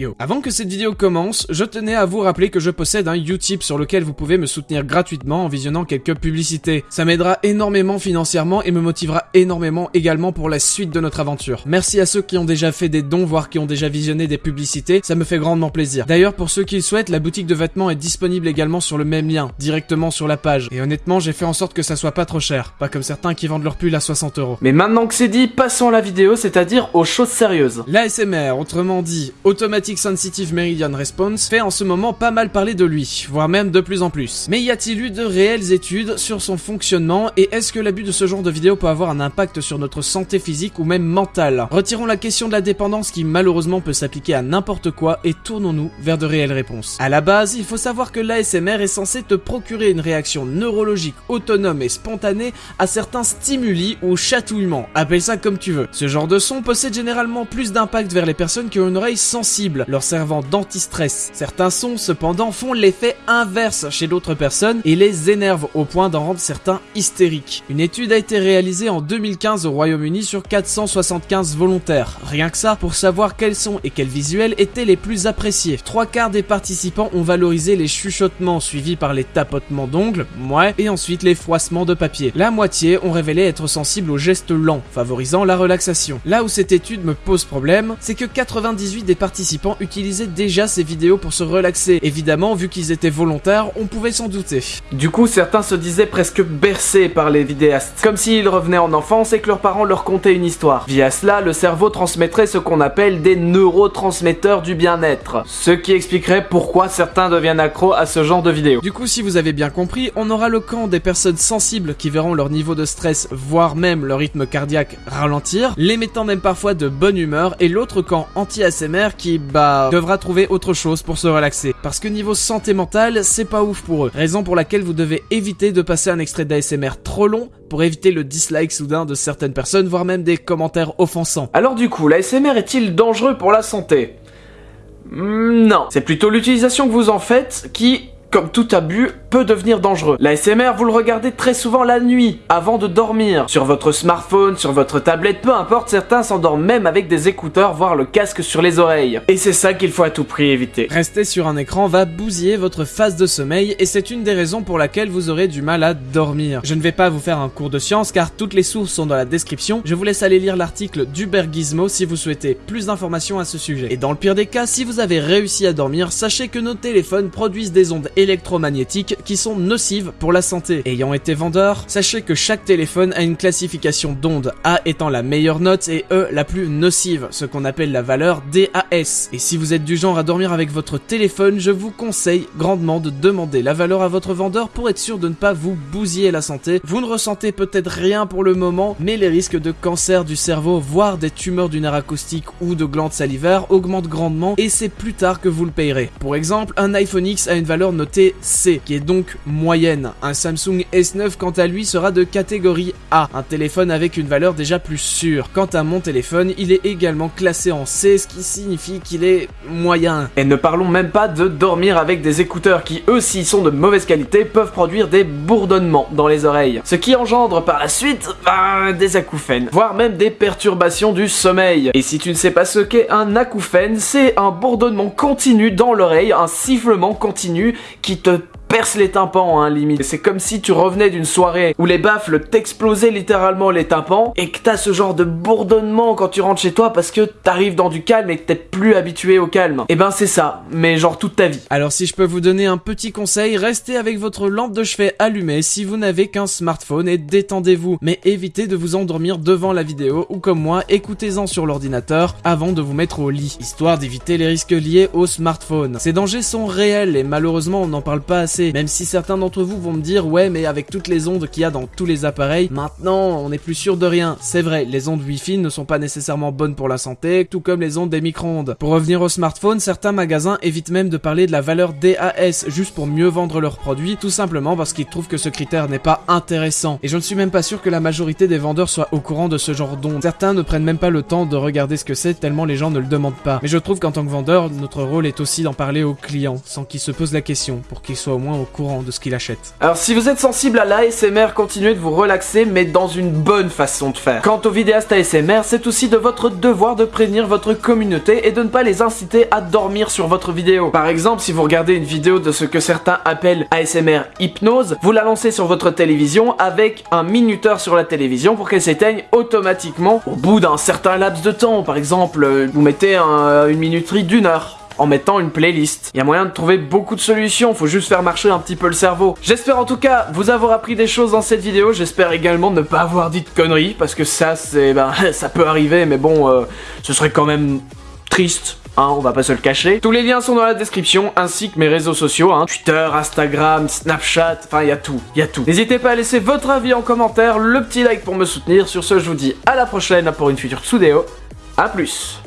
Yo. Avant que cette vidéo commence, je tenais à vous rappeler que je possède un Utip sur lequel vous pouvez me soutenir gratuitement en visionnant quelques publicités. Ça m'aidera énormément financièrement et me motivera énormément également pour la suite de notre aventure. Merci à ceux qui ont déjà fait des dons, voire qui ont déjà visionné des publicités, ça me fait grandement plaisir. D'ailleurs, pour ceux qui le souhaitent, la boutique de vêtements est disponible également sur le même lien, directement sur la page. Et honnêtement, j'ai fait en sorte que ça soit pas trop cher, pas comme certains qui vendent leur pull à 60 euros. Mais maintenant que c'est dit, passons à la vidéo, c'est-à-dire aux choses sérieuses. L'ASMR, autrement dit Sensitive Meridian Response, fait en ce moment pas mal parler de lui, voire même de plus en plus. Mais y a-t-il eu de réelles études sur son fonctionnement et est-ce que l'abus de ce genre de vidéo peut avoir un impact sur notre santé physique ou même mentale? Retirons la question de la dépendance qui malheureusement peut s'appliquer à n'importe quoi et tournons-nous vers de réelles réponses. À la base, il faut savoir que l'ASMR est censé te procurer une réaction neurologique autonome et spontanée à certains stimuli ou chatouillements, appelle ça comme tu veux. Ce genre de son possède généralement plus d'impact vers les personnes qui ont une oreille sensible, leur servant d'anti-stress. Certains sons cependant font l'effet inverse chez d'autres personnes et les énervent au point d'en rendre certains hystériques. Une étude a été réalisée en 2015 au Royaume-Uni sur 475 volontaires. Rien que ça pour savoir quels sons et quels visuels étaient les plus appréciés. Trois quarts des participants ont valorisé les chuchotements suivis par les tapotements d'ongles, ouais, et ensuite les froissements de papier. La moitié ont révélé être sensibles aux gestes lents, favorisant la relaxation. Là où cette étude me pose problème, c'est que 98 des participants utilisaient déjà ces vidéos pour se relaxer. Évidemment, vu qu'ils étaient volontaires, on pouvait s'en douter. Du coup, certains se disaient presque bercés par les vidéastes, comme s'ils revenaient en enfance et que leurs parents leur contaient une histoire. Via cela, le cerveau transmettrait ce qu'on appelle des neurotransmetteurs du bien-être, ce qui expliquerait pourquoi certains deviennent accros à ce genre de vidéos. Du coup, si vous avez bien compris, on aura le camp des personnes sensibles qui verront leur niveau de stress, voire même leur rythme cardiaque ralentir, les mettant même parfois de bonne humeur, et l'autre camp anti-ASMR qui, bah, devra trouver autre chose pour se relaxer. Parce que niveau santé mentale, c'est pas ouf pour eux. Raison pour laquelle vous devez éviter de passer un extrait d'ASMR trop long pour éviter le dislike soudain de certaines personnes, voire même des commentaires offensants. Alors du coup, l'ASMR est-il dangereux pour la santé? Hmm, Non, c'est plutôt l'utilisation que vous en faites qui, comme tout abus, peut devenir dangereux. L'ASMR, vous le regardez très souvent la nuit, avant de dormir. Sur votre smartphone, sur votre tablette, peu importe, certains s'endorment même avec des écouteurs, voire le casque sur les oreilles. Et c'est ça qu'il faut à tout prix éviter. Rester sur un écran va bousiller votre phase de sommeil et c'est une des raisons pour laquelle vous aurez du mal à dormir. Je ne vais pas vous faire un cours de science car toutes les sources sont dans la description. Je vous laisse aller lire l'article d'Uber Gizmo si vous souhaitez plus d'informations à ce sujet. Et dans le pire des cas, si vous avez réussi à dormir, sachez que nos téléphones produisent des ondes électromagnétiques qui sont nocives pour la santé. Ayant été vendeur, sachez que chaque téléphone a une classification d'ondes, A étant la meilleure note et E la plus nocive, ce qu'on appelle la valeur DAS. Et si vous êtes du genre à dormir avec votre téléphone, je vous conseille grandement de demander la valeur à votre vendeur pour être sûr de ne pas vous bousiller la santé. Vous ne ressentez peut-être rien pour le moment, mais les risques de cancer du cerveau, voire des tumeurs du nerf acoustique ou de glandes salivaires augmentent grandement et c'est plus tard que vous le payerez. Pour exemple, un iPhone X a une valeur notée C, qui est donc moyenne. Un Samsung S9 quant à lui sera de catégorie A, un téléphone avec une valeur déjà plus sûre. Quant à mon téléphone, il est également classé en C, ce qui signifie qu'il est moyen. Et ne parlons même pas de dormir avec des écouteurs qui, eux, s'ils sont de mauvaise qualité, peuvent produire des bourdonnements dans les oreilles. Ce qui engendre par la suite bah, des acouphènes, voire même des perturbations du sommeil. Et si tu ne sais pas ce qu'est un acouphène, c'est un bourdonnement continu dans l'oreille, un sifflement continu qui te perce les tympans, hein, limite. C'est comme si tu revenais d'une soirée où les baffles t'explosaient littéralement les tympans et que t'as ce genre de bourdonnement quand tu rentres chez toi parce que t'arrives dans du calme et que t'es plus habitué au calme. Et ben c'est ça, mais genre toute ta vie. Alors si je peux vous donner un petit conseil, restez avec votre lampe de chevet allumée si vous n'avez qu'un smartphone et détendez-vous. Mais évitez de vous endormir devant la vidéo ou comme moi, écoutez-en sur l'ordinateur avant de vous mettre au lit, histoire d'éviter les risques liés au smartphone. Ces dangers sont réels et malheureusement on n'en parle pas assez même si certains d'entre vous vont me dire ouais mais avec toutes les ondes qu'il y a dans tous les appareils, maintenant on n'est plus sûr de rien. C'est vrai, les ondes Wi-Fi ne sont pas nécessairement bonnes pour la santé, tout comme les ondes des micro-ondes. Pour revenir au smartphone, certains magasins évitent même de parler de la valeur DAS juste pour mieux vendre leurs produits, tout simplement parce qu'ils trouvent que ce critère n'est pas intéressant. Et je ne suis même pas sûr que la majorité des vendeurs soient au courant de ce genre d'ondes. Certains ne prennent même pas le temps de regarder ce que c'est tellement les gens ne le demandent pas. Mais je trouve qu'en tant que vendeur, notre rôle est aussi d'en parler aux clients, sans qu'ils se posent la question, pour qu'ils soient au moins au courant de ce qu'il achète. Alors si vous êtes sensible à l'ASMR, continuez de vous relaxer mais dans une bonne façon de faire. Quant aux vidéastes ASMR, c'est aussi de votre devoir de prévenir votre communauté et de ne pas les inciter à dormir sur votre vidéo. Par exemple, si vous regardez une vidéo de ce que certains appellent ASMR hypnose, vous la lancez sur votre télévision avec un minuteur sur la télévision pour qu'elle s'éteigne automatiquement au bout d'un certain laps de temps. Par exemple, euh, vous mettez un- une minuterie d'une heure en mettant une playlist. Il y a moyen de trouver beaucoup de solutions, faut juste faire marcher un petit peu le cerveau. J'espère en tout cas vous avoir appris des choses dans cette vidéo, j'espère également ne pas avoir dit de conneries, parce que ça c'est... ben ça peut arriver, mais bon, euh, ce serait quand même triste. Hein, on va pas se le cacher. Tous les liens sont dans la description, ainsi que mes réseaux sociaux, hein, Twitter, Instagram, Snapchat, enfin il y a tout, il y a tout. N'hésitez pas à laisser votre avis en commentaire, le petit like pour me soutenir. Sur ce, je vous dis à la prochaine pour une future Tsudeo. A plus